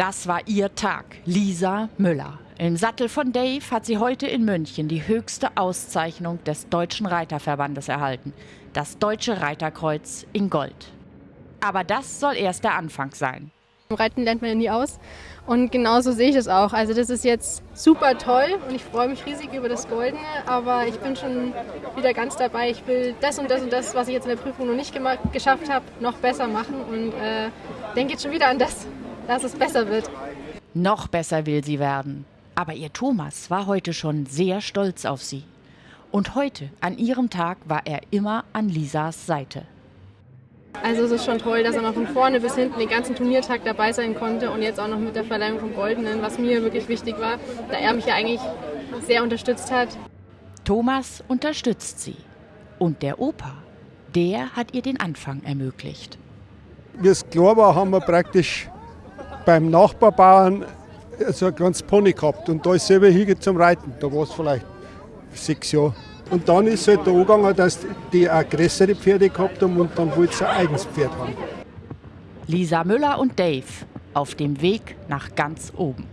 Das war ihr Tag. Lisa Müller. Im Sattel von Dave hat sie heute in München die höchste Auszeichnung des Deutschen Reiterverbandes erhalten. Das Deutsche Reiterkreuz in Gold. Aber das soll erst der Anfang sein. Reiten lernt man ja nie aus. Und genauso sehe ich das auch. Also das ist jetzt super toll und ich freue mich riesig über das Goldene, aber ich bin schon wieder ganz dabei. Ich will das und das und das, was ich jetzt in der Prüfung noch nicht geschafft habe, noch besser machen und äh, denke jetzt schon wieder an das, dass es besser wird. Noch besser will sie werden. Aber ihr Thomas war heute schon sehr stolz auf sie. Und heute, an ihrem Tag, war er immer an Lisas Seite. Also es ist schon toll, dass er noch von vorne bis hinten den ganzen Turniertag dabei sein konnte und jetzt auch noch mit der Verleihung vom Goldenen, was mir wirklich wichtig war, da er mich ja eigentlich sehr unterstützt hat. Thomas unterstützt sie. Und der Opa, der hat ihr den Anfang ermöglicht. Wie es klar war, haben wir praktisch beim Nachbarbauern so ein kleines Pony gehabt. Und da ist selber hingegangen zum Reiten. Da war es vielleicht sechs Jahre. Und dann ist es halt da angegangen, dass die auch größere Pferde gehabt haben und dann wollte sie ein eigenes Pferd haben. Lisa Müller und Dave auf dem Weg nach ganz oben.